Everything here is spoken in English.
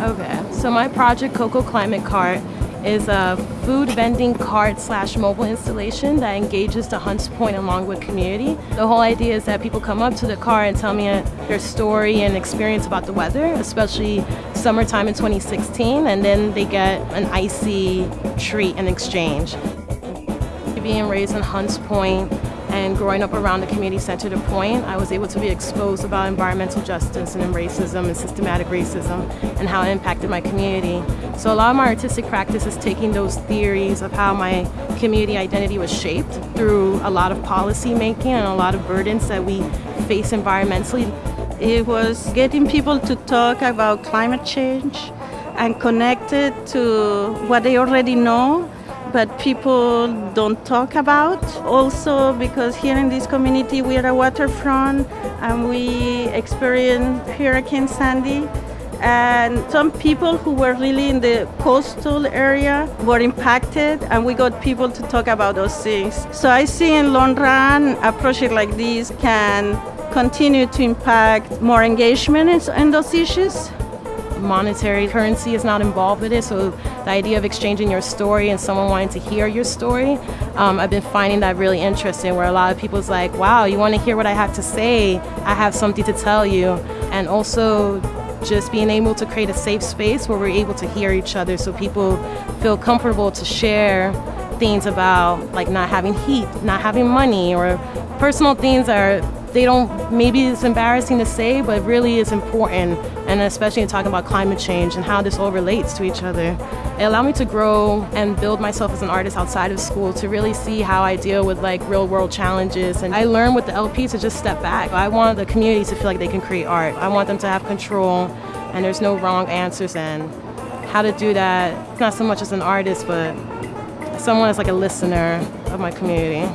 Okay, so my project Coco Climate Cart is a food vending cart slash mobile installation that engages the Hunts Point and Longwood community. The whole idea is that people come up to the car and tell me their story and experience about the weather, especially summertime in 2016, and then they get an icy treat in exchange. Being raised in Hunts Point, and growing up around the community center The Point, I was able to be exposed about environmental justice and racism and systematic racism and how it impacted my community. So a lot of my artistic practice is taking those theories of how my community identity was shaped through a lot of policy making and a lot of burdens that we face environmentally. It was getting people to talk about climate change and connect it to what they already know but people don't talk about. Also, because here in this community we are a waterfront and we experienced Hurricane Sandy. And some people who were really in the coastal area were impacted, and we got people to talk about those things. So I see in long run a project like this can continue to impact more engagement in those issues monetary currency is not involved with it. So the idea of exchanging your story and someone wanting to hear your story, um, I've been finding that really interesting. Where a lot of people's like, "Wow, you want to hear what I have to say? I have something to tell you," and also just being able to create a safe space where we're able to hear each other, so people feel comfortable to share things about like not having heat, not having money, or personal things that are they don't, maybe it's embarrassing to say, but really is important. And especially in talking about climate change and how this all relates to each other. It allowed me to grow and build myself as an artist outside of school to really see how I deal with like real world challenges. And I learned with the LP to just step back. I want the community to feel like they can create art. I want them to have control and there's no wrong answers and how to do that, not so much as an artist, but someone as like a listener of my community.